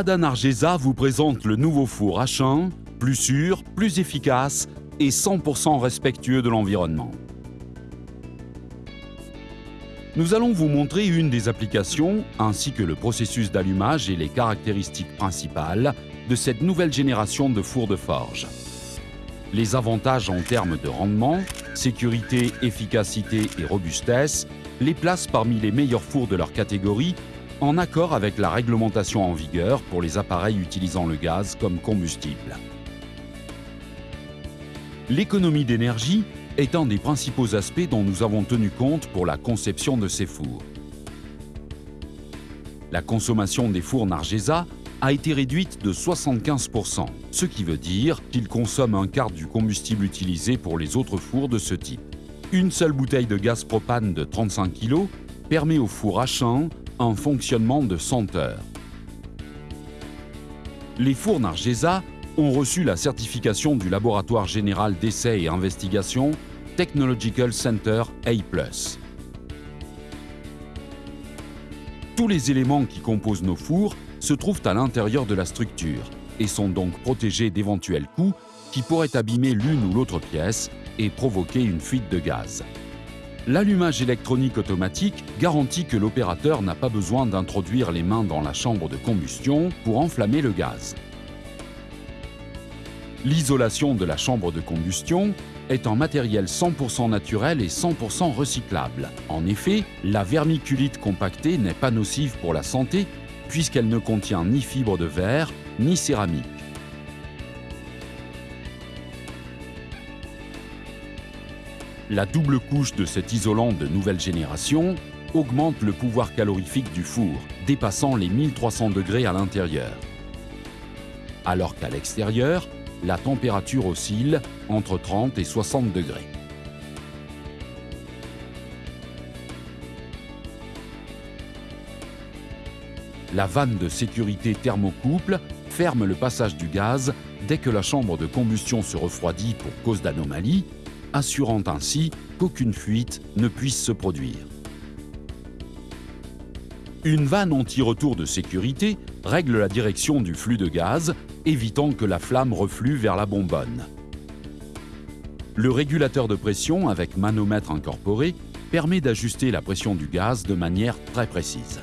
Radan Argesa vous présente le nouveau four H1, plus sûr, plus efficace et 100% respectueux de l'environnement. Nous allons vous montrer une des applications ainsi que le processus d'allumage et les caractéristiques principales de cette nouvelle génération de fours de forge. Les avantages en termes de rendement, sécurité, efficacité et robustesse les placent parmi les meilleurs fours de leur catégorie en accord avec la réglementation en vigueur pour les appareils utilisant le gaz comme combustible. L'économie d'énergie est un des principaux aspects dont nous avons tenu compte pour la conception de ces fours. La consommation des fours Nargesa a été réduite de 75%, ce qui veut dire qu'ils consomment un quart du combustible utilisé pour les autres fours de ce type. Une seule bouteille de gaz propane de 35 kg permet au four H1 un fonctionnement de 100 heures. Les fours Nargesa ont reçu la certification du Laboratoire général d'essais et investigation Technological Center A+. Tous les éléments qui composent nos fours se trouvent à l'intérieur de la structure et sont donc protégés d'éventuels coups qui pourraient abîmer l'une ou l'autre pièce et provoquer une fuite de gaz. L'allumage électronique automatique garantit que l'opérateur n'a pas besoin d'introduire les mains dans la chambre de combustion pour enflammer le gaz. L'isolation de la chambre de combustion est en matériel 100% naturel et 100% recyclable. En effet, la vermiculite compactée n'est pas nocive pour la santé puisqu'elle ne contient ni fibre de verre ni céramique. La double couche de cet isolant de nouvelle génération augmente le pouvoir calorifique du four, dépassant les 1300 degrés à l'intérieur. Alors qu'à l'extérieur, la température oscille entre 30 et 60 degrés. La vanne de sécurité thermocouple ferme le passage du gaz dès que la chambre de combustion se refroidit pour cause d'anomalie, assurant ainsi qu'aucune fuite ne puisse se produire. Une vanne anti-retour de sécurité règle la direction du flux de gaz, évitant que la flamme reflue vers la bonbonne. Le régulateur de pression avec manomètre incorporé permet d'ajuster la pression du gaz de manière très précise.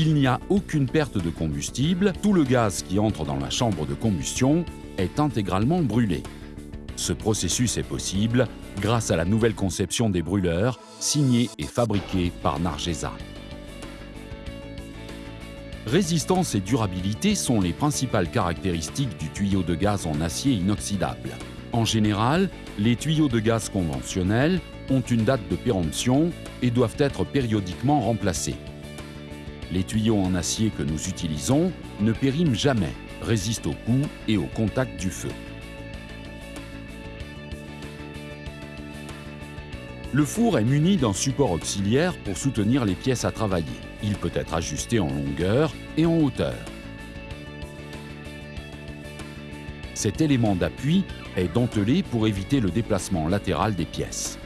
Il n'y a aucune perte de combustible, tout le gaz qui entre dans la chambre de combustion est intégralement brûlé. Ce processus est possible grâce à la nouvelle conception des brûleurs, signée et fabriquée par Nargesa. Résistance et durabilité sont les principales caractéristiques du tuyau de gaz en acier inoxydable. En général, les tuyaux de gaz conventionnels ont une date de péremption et doivent être périodiquement remplacés. Les tuyaux en acier que nous utilisons ne périment jamais, résistent au coup et au contact du feu. Le four est muni d'un support auxiliaire pour soutenir les pièces à travailler. Il peut être ajusté en longueur et en hauteur. Cet élément d'appui est dentelé pour éviter le déplacement latéral des pièces.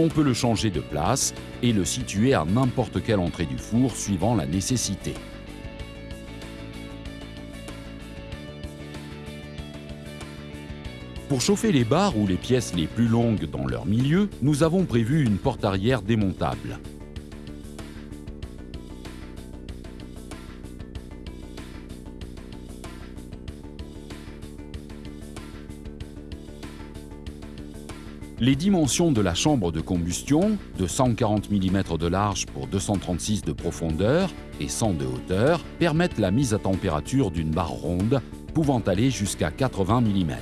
On peut le changer de place et le situer à n'importe quelle entrée du four suivant la nécessité. Pour chauffer les barres ou les pièces les plus longues dans leur milieu, nous avons prévu une porte arrière démontable. Les dimensions de la chambre de combustion, de 140 mm de large pour 236 de profondeur et 100 de hauteur, permettent la mise à température d'une barre ronde pouvant aller jusqu'à 80 mm.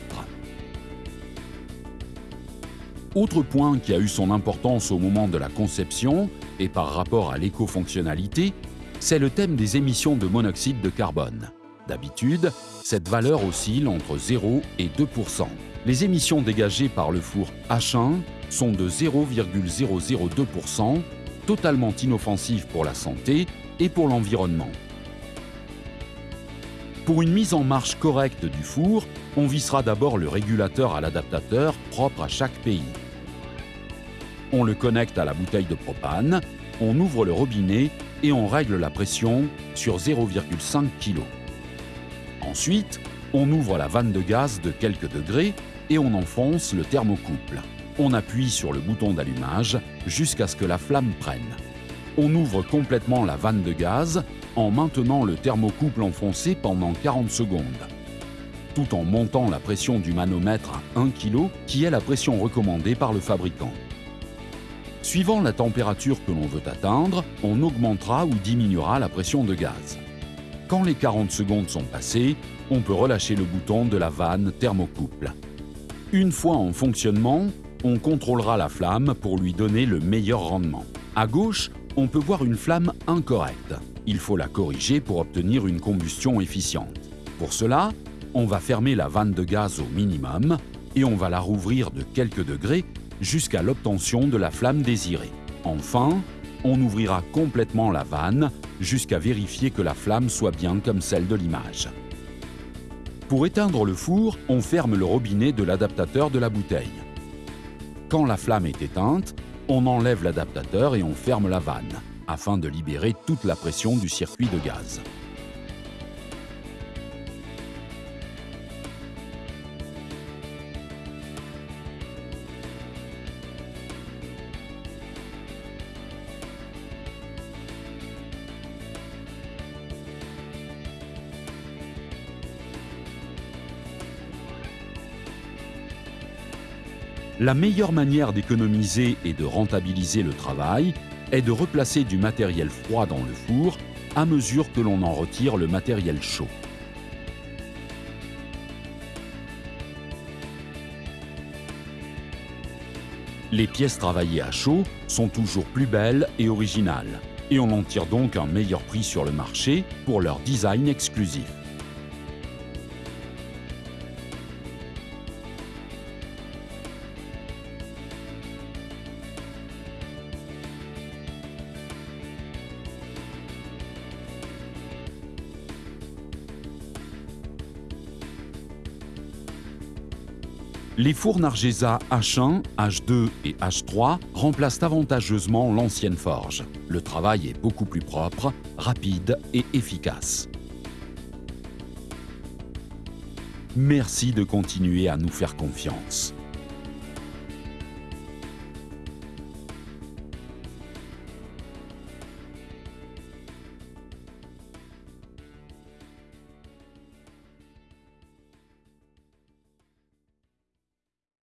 Autre point qui a eu son importance au moment de la conception et par rapport à l'éco-fonctionnalité, c'est le thème des émissions de monoxyde de carbone. D'habitude, cette valeur oscille entre 0 et 2 Les émissions dégagées par le four H1 sont de 0,002% totalement inoffensives pour la santé et pour l'environnement. Pour une mise en marche correcte du four, on vissera d'abord le régulateur à l'adaptateur propre à chaque pays. On le connecte à la bouteille de propane, on ouvre le robinet et on règle la pression sur 0,5 kg. Ensuite, on ouvre la vanne de gaz de quelques degrés et on enfonce le thermocouple. On appuie sur le bouton d'allumage jusqu'à ce que la flamme prenne. On ouvre complètement la vanne de gaz en maintenant le thermocouple enfoncé pendant 40 secondes, tout en montant la pression du manomètre à 1 kg qui est la pression recommandée par le fabricant. Suivant la température que l'on veut atteindre, on augmentera ou diminuera la pression de gaz. Quand les 40 secondes sont passées, on peut relâcher le bouton de la vanne thermocouple. Une fois en fonctionnement, on contrôlera la flamme pour lui donner le meilleur rendement. À gauche, on peut voir une flamme incorrecte. Il faut la corriger pour obtenir une combustion efficiente. Pour cela, on va fermer la vanne de gaz au minimum et on va la rouvrir de quelques degrés jusqu'à l'obtention de la flamme désirée. Enfin, on ouvrira complètement la vanne jusqu'à vérifier que la flamme soit bien comme celle de l'image. Pour éteindre le four, on ferme le robinet de l'adaptateur de la bouteille. Quand la flamme est éteinte, on enlève l'adaptateur et on ferme la vanne, afin de libérer toute la pression du circuit de gaz. La meilleure manière d'économiser et de rentabiliser le travail est de replacer du matériel froid dans le four à mesure que l'on en retire le matériel chaud. Les pièces travaillées à chaud sont toujours plus belles et originales, et on en tire donc un meilleur prix sur le marché pour leur design exclusif. Les fours Nargesa H1, H2 et H3 remplacent avantageusement l'ancienne forge. Le travail est beaucoup plus propre, rapide et efficace. Merci de continuer à nous faire confiance.